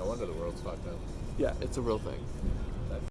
No wonder the world's fucked up. Yeah, it's a real thing.